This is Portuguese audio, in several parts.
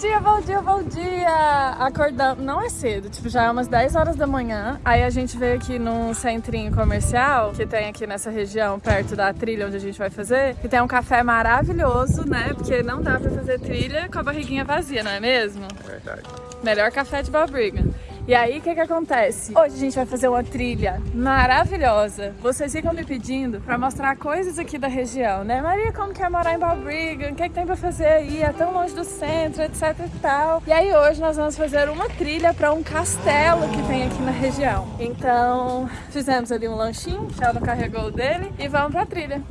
Bom dia, bom dia, bom dia! Acordamos, não é cedo, tipo, já é umas 10 horas da manhã. Aí a gente veio aqui num centrinho comercial que tem aqui nessa região, perto da trilha onde a gente vai fazer, que tem um café maravilhoso, né? Porque não dá pra fazer trilha com a barriguinha vazia, não é mesmo? Verdade. Melhor café de Balbriga. E aí, o que que acontece? Hoje a gente vai fazer uma trilha maravilhosa. Vocês ficam me pedindo pra mostrar coisas aqui da região, né? Maria, como que é morar em Balbriga? O que, que tem pra fazer aí? É tão longe do centro, etc e tal. E aí hoje nós vamos fazer uma trilha pra um castelo que tem aqui na região. Então, fizemos ali um lanchinho, o Sheldon carregou o dele e vamos pra trilha.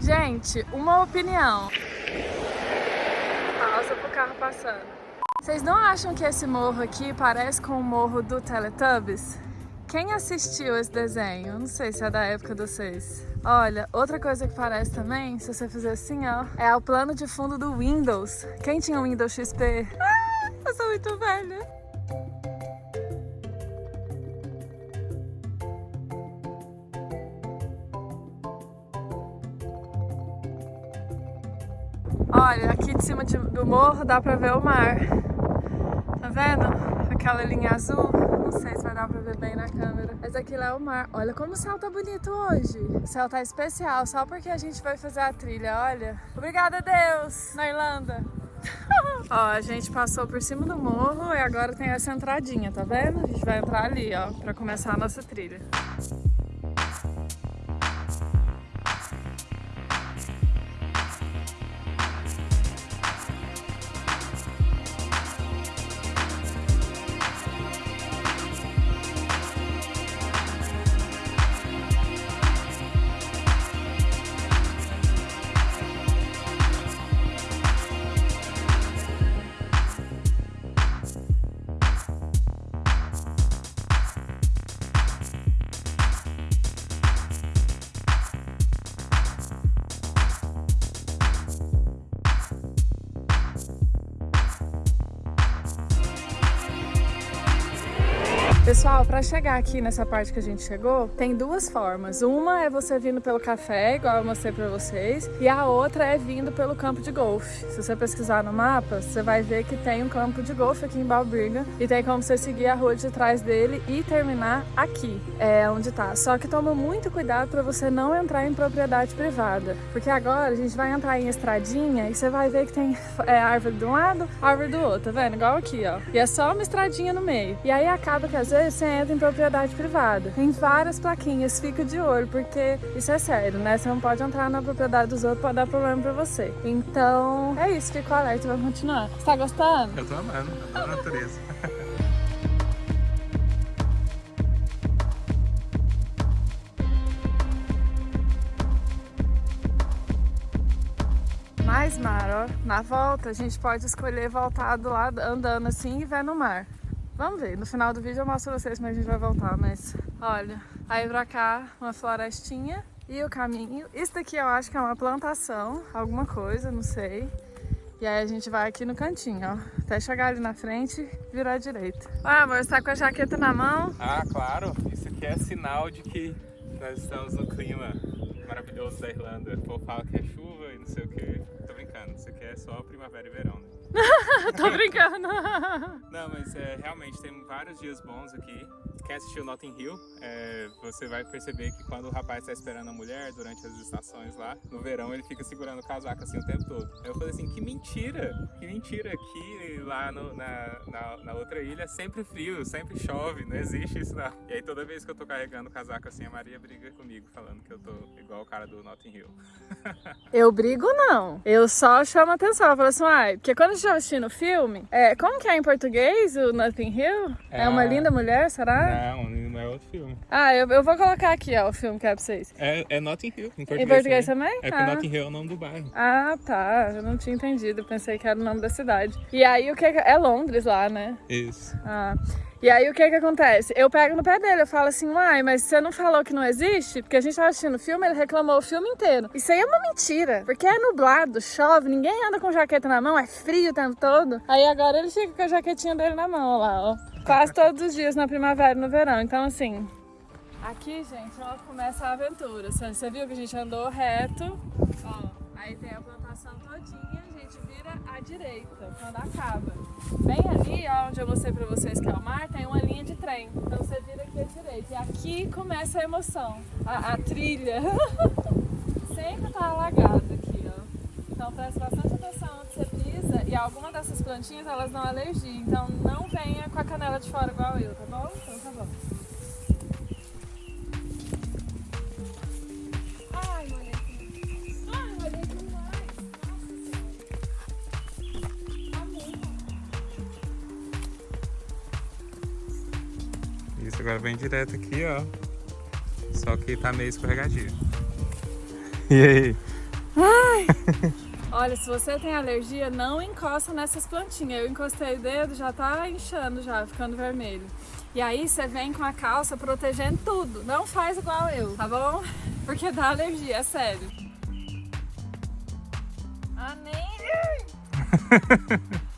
Gente, uma opinião. Pausa pro carro passando. Vocês não acham que esse morro aqui parece com o morro do Teletubbies? Quem assistiu esse desenho? Não sei se é da época de vocês. Olha, outra coisa que parece também, se você fizer assim, ó, é o plano de fundo do Windows. Quem tinha o Windows XP? Ah, eu sou muito velha. Olha, aqui de cima de- do morro dá pra ver o mar. Vendo? Aquela linha azul. Não sei se vai dar pra ver bem na câmera. Mas aqui lá é o mar. Olha como o céu tá bonito hoje. O céu tá especial, só porque a gente vai fazer a trilha, olha. Obrigada, Deus, na Irlanda. ó, a gente passou por cima do morro e agora tem essa entradinha, tá vendo? A gente vai entrar ali, ó, pra começar a nossa trilha. Pessoal, para chegar aqui nessa parte que a gente chegou, tem duas formas. Uma é você vindo pelo café, igual eu mostrei para vocês, e a outra é vindo pelo campo de golfe. Se você pesquisar no mapa, você vai ver que tem um campo de golfe aqui em Balbriga e tem como você seguir a rua de trás dele e terminar aqui, é onde tá. Só que toma muito cuidado para você não entrar em propriedade privada, porque agora a gente vai entrar em estradinha e você vai ver que tem é, árvore de um lado, árvore do outro, tá vendo? Igual aqui, ó. E é só uma estradinha no meio. E aí acaba que às você entra em propriedade privada. Tem várias plaquinhas, fica de olho, porque isso é sério, né? Você não pode entrar na propriedade dos outros, pode dar problema pra você. Então, é isso, fica alerta e vai continuar. Você tá gostando? Eu tô amando, adoro a natureza. Mais mar, ó. Na volta, a gente pode escolher voltar do lado, andando assim e ver no mar. Vamos ver, no final do vídeo eu mostro pra vocês como a gente vai voltar, mas... Olha, aí pra cá, uma florestinha e o caminho. Isso daqui eu acho que é uma plantação, alguma coisa, não sei. E aí a gente vai aqui no cantinho, ó. Até chegar ali na frente virar à direita. Ah, amor, você tá com a jaqueta na mão? Ah, claro, isso aqui é sinal de que nós estamos no clima maravilhoso da Irlanda. O povo fala que é chuva e não sei o que. Tô brincando, isso aqui é só primavera e verão, né? Tô brincando. Não, mas é, realmente tem vários dias bons aqui. Quem assistiu Notting Hill, é, você vai perceber que quando o rapaz está esperando a mulher durante as estações lá, no verão ele fica segurando o casaco assim o tempo todo. Aí eu falei assim, que mentira! Que mentira! Aqui lá no- na, na, na outra ilha sempre frio, sempre chove, não existe isso não. E aí toda vez que eu tô carregando o casaco assim, a Maria briga comigo, falando que eu tô igual o cara do Notting Hill. Eu brigo não. Eu só chamo atenção. Eu falo assim, ai, porque quando a gente vai assistindo o filme, é, como que é em português o Nothing Hill? É, É uma linda mulher, será? Não, não é outro filme. Ah, eu, eu vou colocar aqui, ó, o filme que é pra vocês. É, é Notting Hill, em português, Em português também? É porque ah. Notting Hill é o nome do bairro. Ah, tá. Eu não tinha entendido. Pensei que era o nome da cidade. E aí o que que- é Londres lá, né? Isso. Ah. E aí o que que acontece? Eu pego no pé dele, eu falo assim, uai, mas você não falou que não existe? Porque a gente tava assistindo o filme, ele reclamou o filme inteiro. Isso aí é uma mentira, porque é nublado, chove, ninguém anda com jaqueta na mão, é frio o tempo todo. Aí agora ele fica com a jaquetinha dele na mão, lá, ó. Quase todos os dias na primavera e no verão, então assim... Aqui, gente, ó, começa a aventura. Você viu que a gente andou reto, ó, aí tem a plantação todinha, à direita, quando acaba. Bem ali, ó, onde eu mostrei pra vocês que é o mar, tem uma linha de trem. Então você vira aqui à direita. E aqui começa a emoção, a, a trilha. Sempre tá alagado aqui, ó. Então presta bastante atenção onde você pisa. E alguma dessas plantinhas, elas dão alergia. Então não venha com a canela de fora igual eu, tá bom? Então tá bom. Agora vem direto aqui, ó. Só que tá meio escorregadio. E aí? Olha, se você tem alergia, não encosta nessas plantinhas. Eu encostei o dedo, já tá inchando já, ficando vermelho. E aí você vem com a calça protegendo tudo. Não faz igual eu, tá bom? Porque dá alergia, é sério.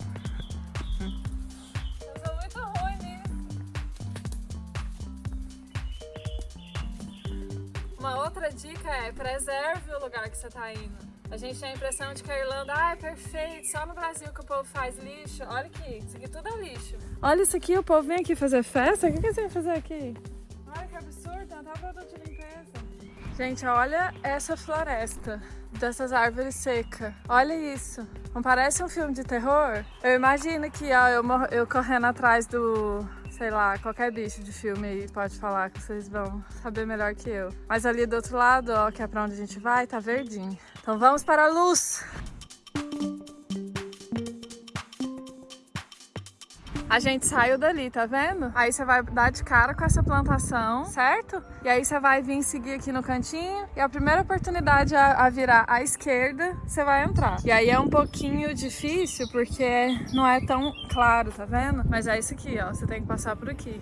Uma outra dica é preserve o lugar que você tá indo. A gente tem a impressão de que a Irlanda ah, é perfeito, só no Brasil que o povo faz lixo. Olha aqui, isso aqui tudo é lixo. Olha isso aqui, o povo vem aqui fazer festa? O que, que eles vêm fazer aqui? Olha que absurdo, não tá produto de limpeza. Gente, olha essa floresta dessas árvores secas. Olha isso. Não parece um filme de terror? Eu imagino que ó, eu, eu correndo atrás do, sei lá, qualquer bicho de filme aí pode falar que vocês vão saber melhor que eu. Mas ali do outro lado, ó, que é pra onde a gente vai, tá verdinho. Então vamos para a luz! A gente saiu dali, tá vendo? Aí você vai dar de cara com essa plantação, certo? E aí você vai vir seguir aqui no cantinho e a primeira oportunidade a, a virar à esquerda, você vai entrar. E aí é um pouquinho difícil porque não é tão claro, tá vendo? Mas é isso aqui, ó, você tem que passar por aqui.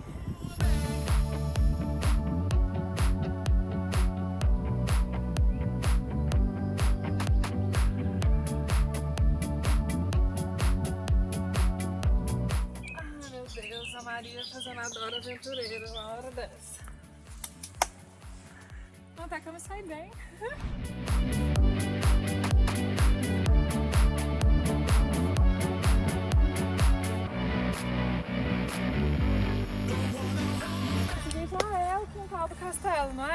A Dora aventureira uma hora dessa. Até que eu me saí bem.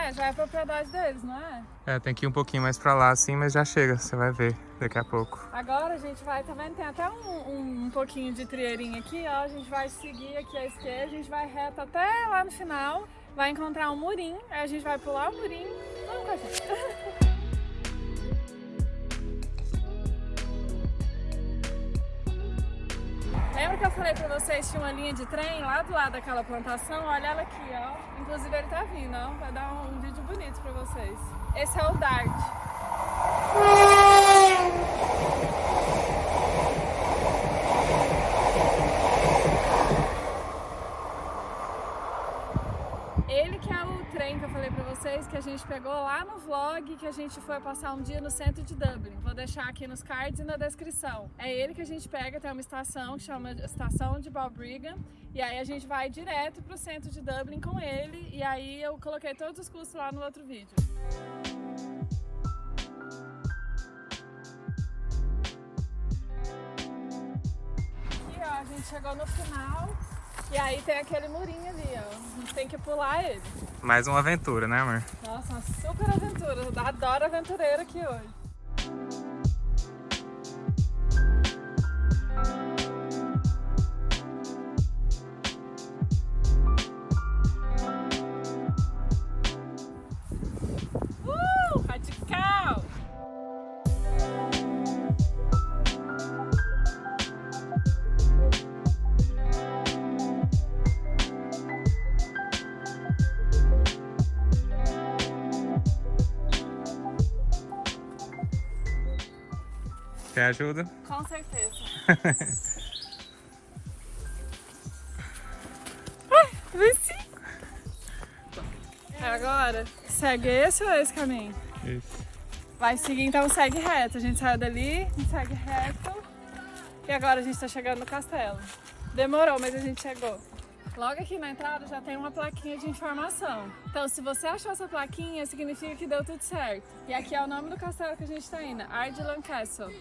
é? Já é propriedade deles, não é? É, tem que ir um pouquinho mais pra lá assim, mas já chega, você vai ver daqui a pouco. Agora a gente vai, tá vendo? Tem até um, um, um pouquinho de trieirinho aqui, ó. A gente vai seguir aqui à esquerda, a gente vai reto até lá no final. Vai encontrar um murinho, aí a gente vai pular o murinho. Vamos com a gente. Lembra que eu falei pra vocês tinha uma linha de trem lá do lado daquela plantação? Olha ela aqui, ó. Inclusive ele tá vindo, ó. Vai dar um, um vídeo bonito pra vocês. Esse é o Dart. Ele que é o trem que eu falei pra vocês, que a gente pegou lá no vlog, que a gente foi passar um dia no centro de Dublin. Vou deixar aqui nos cards e na descrição. É ele que a gente pega, tem uma estação que chama Estação de Balbriggan, e aí a gente vai direto pro centro de Dublin com ele, e aí eu coloquei todos os custos lá no outro vídeo. Aqui, ó, a gente chegou no final, e aí tem aquele murinho ali, ó. A gente tem que pular ele. Mais uma aventura, né, amor? Nossa, uma super aventura. Eu adoro aventureiro aqui hoje. Quer ajuda? Com certeza. Ai, venci! É agora? Segue esse ou esse caminho? Isso. Vai seguir, então segue reto. A gente saiu dali, segue reto. E agora a gente tá chegando no castelo. Demorou, mas a gente chegou. Logo aqui na entrada já tem uma plaquinha de informação. Então, se você achou essa plaquinha, significa que deu tudo certo. E aqui é o nome do castelo que a gente tá indo, Ardlan Castle.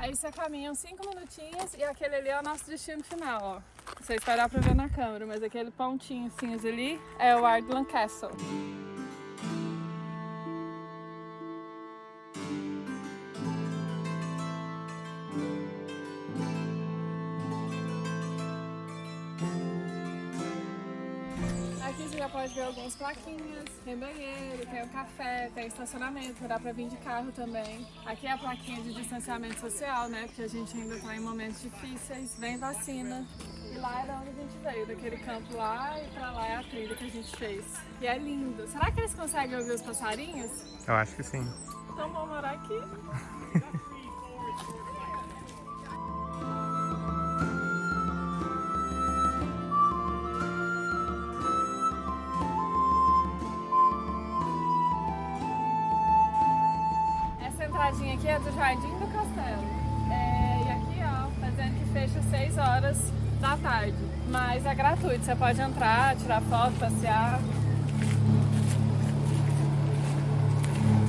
Aí você caminha uns 5 minutinhos e aquele ali é o nosso destino final, ó. Se vai dar pra ver na câmera, mas aquele pontinho cinza ali é o Ardlan Castle. Algumas plaquinhas, tem banheiro, tem o café, tem estacionamento, dá pra vir de carro também. Aqui é a plaquinha de distanciamento social, né? Porque a gente ainda tá em momentos difíceis, vem vacina. E lá é da onde a gente veio, daquele campo lá e pra lá é a trilha que a gente fez. E é lindo. Será que eles conseguem ouvir os passarinhos? Eu acho que sim. Então vamos morar aqui. Mas é gratuito, você pode entrar, tirar foto, passear.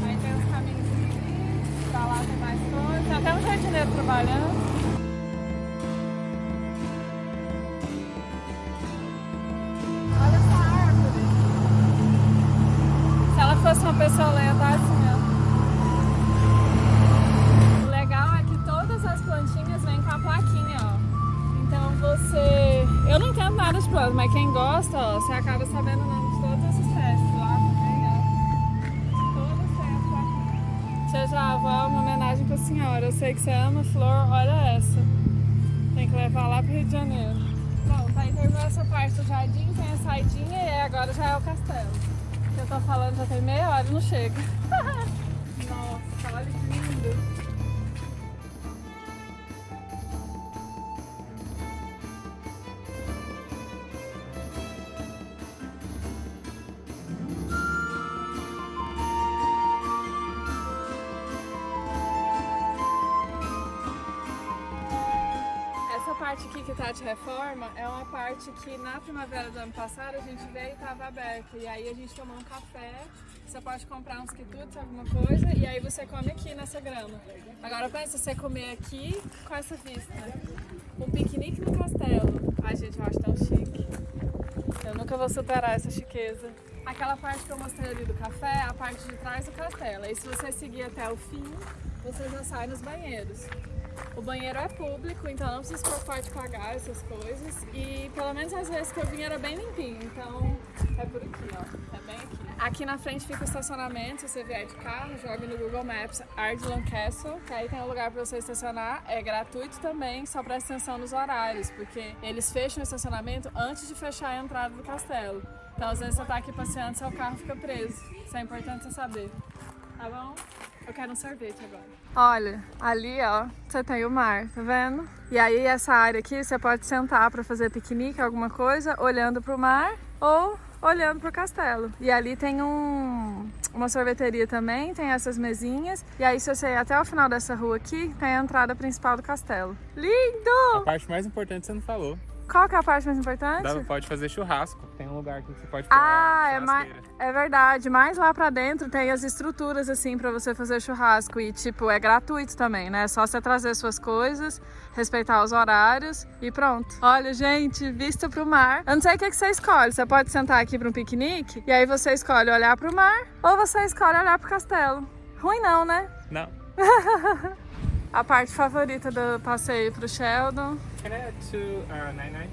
Aí tem os caminhos ali, pra lá tem mais coisa. Tem até um jardineiro trabalhando. Olha essa árvore. Se ela fosse uma pessoa lenta, assim, mas quem gosta, ó, você acaba sabendo o nome de todas as espécies lá também, ó. Têm a plaquinha. Tia Java, uma homenagem pra senhora. Eu sei que você ama flor, olha essa. Tem que levar lá pro Rio de Janeiro. Pronto, aí terminou essa parte do jardim, tem a saidinha e agora já é o castelo. Eu tô falando já tem meia hora e não chega. parte aqui que tá de reforma é uma parte que na primavera do ano passado a gente veio e tava aberta. E aí a gente tomou um café, você pode comprar uns quitutes, alguma coisa, e aí você come aqui nessa grama. Agora pensa você comer aqui com essa vista. Um piquenique no castelo. Ai gente, eu acho tão chique. Eu nunca vou superar essa chiqueza. Aquela parte que eu mostrei ali do café é a parte de trás do castelo. E se você seguir até o fim, você já sai nos banheiros. O banheiro é público, então não precisa se preocupar de pagar essas coisas. E pelo menos as vezes que eu vim era bem limpinho, então é por aqui, ó. É bem aqui. Aqui na frente fica o estacionamento, se você vier de carro, joga no Google Maps Ardlan Castle, que aí tem um lugar para você estacionar. É gratuito também, só presta atenção nos horários, porque eles fecham o estacionamento antes de fechar a entrada do castelo. Então às vezes você tá aqui passeando, seu carro fica preso. Isso é importante você saber. Tá bom? Eu quero um sorvete agora. Olha, ali ó, você tem o mar, tá vendo? E aí essa área aqui você pode sentar para fazer piquenique, alguma coisa, olhando pro mar ou olhando pro castelo. E ali tem um, uma sorveteria também, tem essas mesinhas. E aí se você ir até o final dessa rua aqui, tem a entrada principal do castelo. A Lindo! parte mais importante você não falou. Qual que é a parte mais importante? Dá, pode fazer churrasco. Tem um lugar que você pode pôr Ah, é, mais, é verdade. Mais lá pra dentro tem as estruturas assim pra você fazer churrasco e tipo é gratuito também, né? É só você trazer suas coisas, respeitar os horários e pronto. Olha, gente, vista pro mar. Eu não sei o que, que você escolhe. Você pode sentar aqui pra um piquenique e aí você escolhe olhar pro mar ou você escolhe olhar pro castelo. Ruim não, né? Não. A parte favorita do passeio pro Sheldon. Can I add to uh, 99?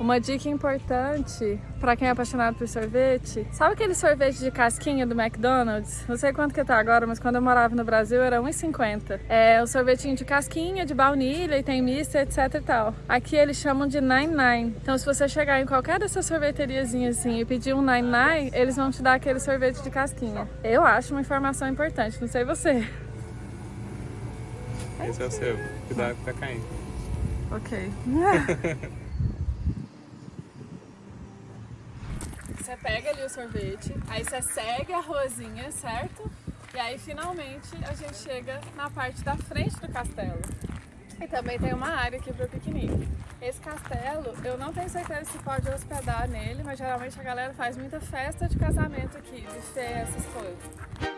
Uma dica importante pra quem é apaixonado por sorvete. Sabe aquele sorvete de casquinha do McDonald's? Não sei quanto que tá agora, mas quando eu morava no Brasil era 1,50. É um sorvetinho de casquinha, de baunilha e tem misto, etc e tal. Aqui eles chamam de 99. Então se você chegar em qualquer dessas sorveteriazinhas assim e pedir um 99, eles vão te dar aquele sorvete de casquinha. Eu acho uma informação importante, não sei você. Esse é o seu. Cuidado que tá caindo. Ok. Você pega ali o sorvete, aí você segue a ruazinha, certo? E aí finalmente a gente chega na parte da frente do castelo. E também tem uma área aqui para piquenique. Esse castelo, eu não tenho certeza se pode hospedar nele, mas geralmente a galera faz muita festa de casamento aqui, buffet, essas coisas.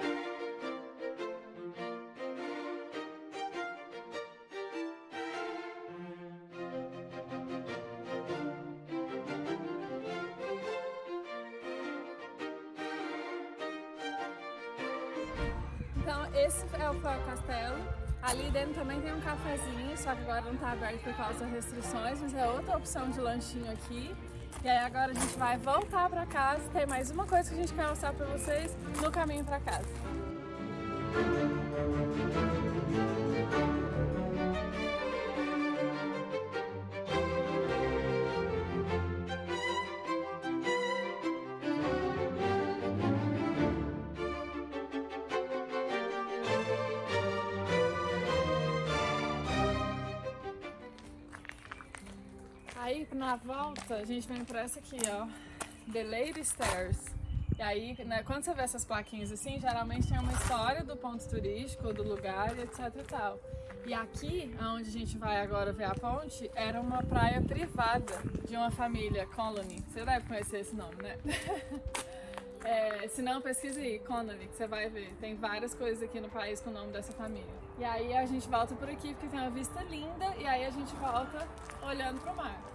É o castelo. Ali dentro também tem um cafezinho, só que agora não está aberto por causa das restrições, mas é outra opção de lanchinho aqui. E aí agora a gente vai voltar para casa, tem mais uma coisa que a gente quer mostrar para vocês no caminho para casa. Aí na volta a gente vem por essa aqui, ó, The Lady Stairs. E aí, né, quando você vê essas plaquinhas assim, geralmente tem uma história do ponto turístico, do lugar, etc e tal. E aqui, onde a gente vai agora ver a ponte, era uma praia privada de uma família, Colony. Você deve conhecer esse nome, né? É, se não, pesquise aí, Connolly, que você vai ver. Tem várias coisas aqui no país com o nome dessa família. E aí a gente volta por aqui porque tem uma vista linda e aí a gente volta olhando pro mar.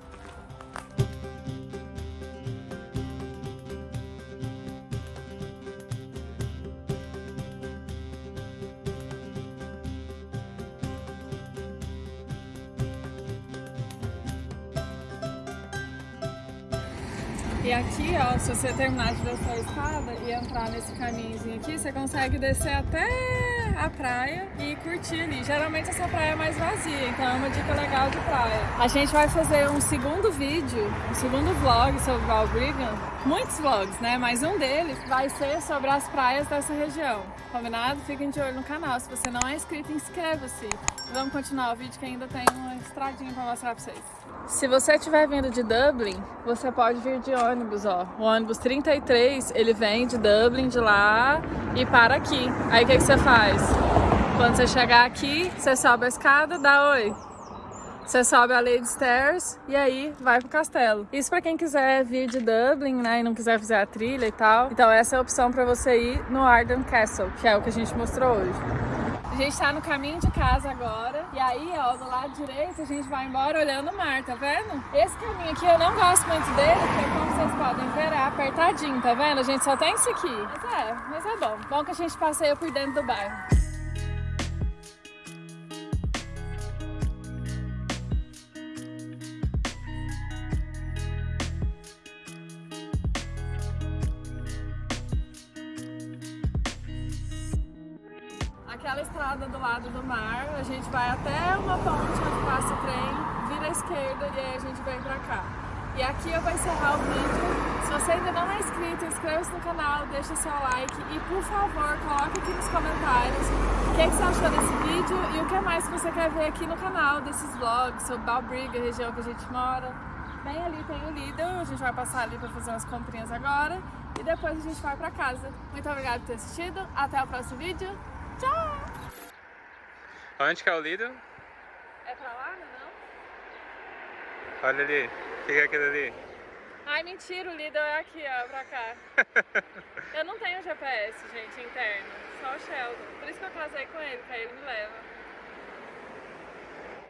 E aqui, ó, se você terminar de descer a escada e entrar nesse caminhozinho aqui, você consegue descer até a praia e curtir ali. Geralmente essa praia é mais vazia, então é uma dica legal de praia. A gente vai fazer um segundo vídeo, um segundo vlog sobre Valbrigham. Muitos vlogs, né? Mas um deles vai ser sobre as praias dessa região. Combinado? Fiquem de olho no canal. Se você não é inscrito, inscreva-se. Vamos continuar o vídeo que ainda tem uma estradinha para mostrar para vocês. Se você estiver vindo de Dublin, você pode vir de ônibus, ó. O ônibus 33, ele vem de Dublin, de lá, e para aqui. Aí o que, que você faz? Quando você chegar aqui, você sobe a escada, dá oi. Você sobe a Lady Stairs e aí vai pro castelo. Isso para quem quiser vir de Dublin, né, e não quiser fazer a trilha e tal. Então essa é a opção para você ir no Arden Castle, que é o que a gente mostrou hoje. Gente tá no caminho de casa agora. E aí, ó, do lado direito a gente vai embora olhando o mar, tá vendo? Esse caminho aqui eu não gosto muito dele, porque como vocês podem ver, é apertadinho, tá vendo? A gente só tem isso aqui. Mas é, mas é bom. Bom que a gente passeia por dentro do bairro. Lado do mar, a gente vai até uma ponte onde passa o trem, vira à esquerda e aí a gente vem pra cá. E aqui eu vou encerrar o vídeo. Se você ainda não é inscrito, inscreva-se no canal, deixa seu like e por favor, coloque aqui nos comentários o que, é você achou desse vídeo e o que mais você quer ver aqui no canal, desses vlogs sobre Balbriga, região que a gente mora. Bem ali tem o Lidl, a gente vai passar ali para fazer umas comprinhas agora e depois a gente vai para casa. Muito obrigada por ter assistido, até o próximo vídeo. Tchau! Onde que é o Lidl? É pra lá, não? Olha ali. O que é aquilo ali? Ai, mentira, o Lidl é aqui, ó, pra cá. eu não tenho GPS, gente, interno. Só o Sheldon. Por isso que eu casei com ele, que aí ele me leva.